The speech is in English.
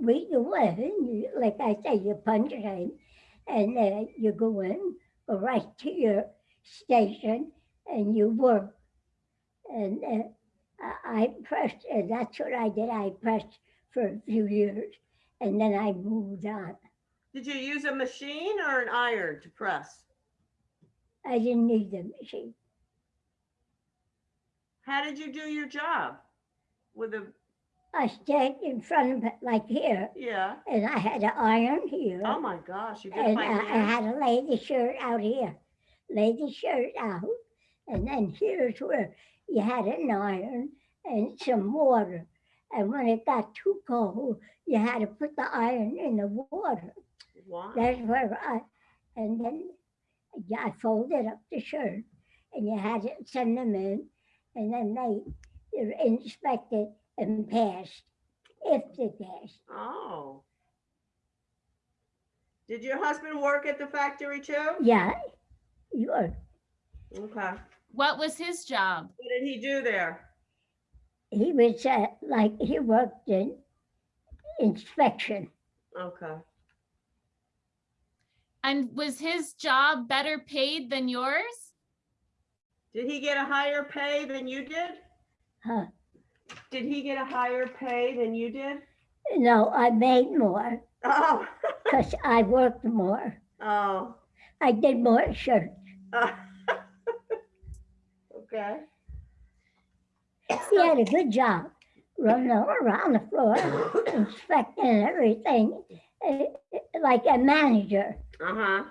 we go in, like I say, you punch in, and uh, you go in, right to your station, and you work. And uh, I pressed, uh, that's what I did, I pressed for a few years, and then I moved on. Did you use a machine or an iron to press? I didn't need the machine. How did you do your job? With a, I stayed in front of it like here, yeah. and I had an iron here. Oh my gosh, you did And I, I had a lady shirt out here, lady shirt out, and then here's where you had an iron and some water. And when it got too cold, you had to put the iron in the water. Wow. That's where I, and then I folded up the shirt, and you had to send them in, and then they they inspected and passed, if they passed. Oh. Did your husband work at the factory too? Yeah, you are. Okay. What was his job? What did he do there? he was uh, like he worked in inspection. Okay. And was his job better paid than yours? Did he get a higher pay than you did? Huh. Did he get a higher pay than you did? No, I made more Oh. because I worked more. Oh. I did more shirts. Okay. He had a good job running all around the floor, inspecting everything, eh, like a manager. Uh-huh.